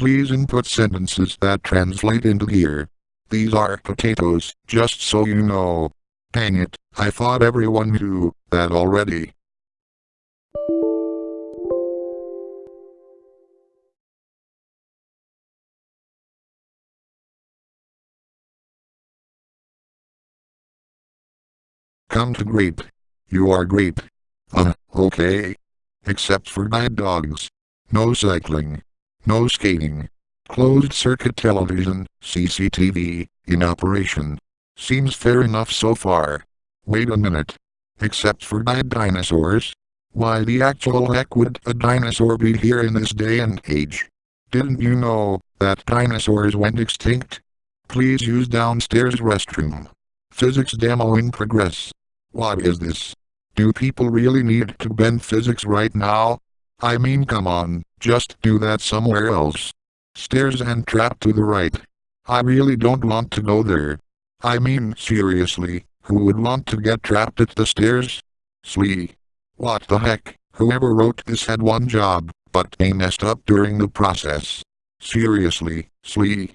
Please input sentences that translate into here. These are potatoes, just so you know. Dang it, I thought everyone knew that already. Come to grape. You are grape. Uh, okay. Except for bad dogs. No cycling. No skating. Closed circuit television, CCTV, in operation. Seems fair enough so far. Wait a minute. Except for bad dinosaurs? Why the actual heck would a dinosaur be here in this day and age? Didn't you know that dinosaurs went extinct? Please use downstairs restroom. Physics demo in progress. What is this? Do people really need to bend physics right now? I mean come on, just do that somewhere else. Stairs and trap to the right. I really don't want to go there. I mean seriously, who would want to get trapped at the stairs? Slee. What the heck, whoever wrote this had one job, but they messed up during the process. Seriously, Slee.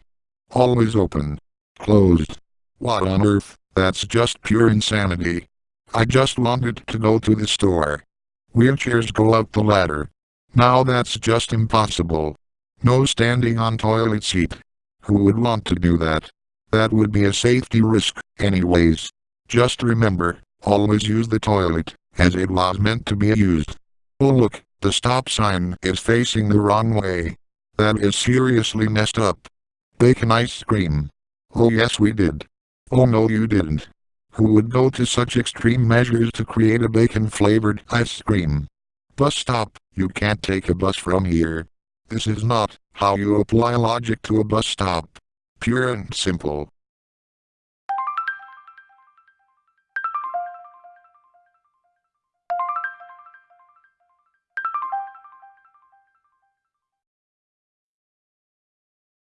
Always open. Closed. What on earth, that's just pure insanity. I just wanted to go to the store. Wheelchairs go up the ladder. Now that's just impossible. No standing on toilet seat. Who would want to do that? That would be a safety risk, anyways. Just remember, always use the toilet, as it was meant to be used. Oh look, the stop sign is facing the wrong way. That is seriously messed up. Bacon ice cream. Oh yes we did. Oh no you didn't who would go to such extreme measures to create a bacon-flavored ice cream. Bus stop, you can't take a bus from here. This is not how you apply logic to a bus stop. Pure and simple.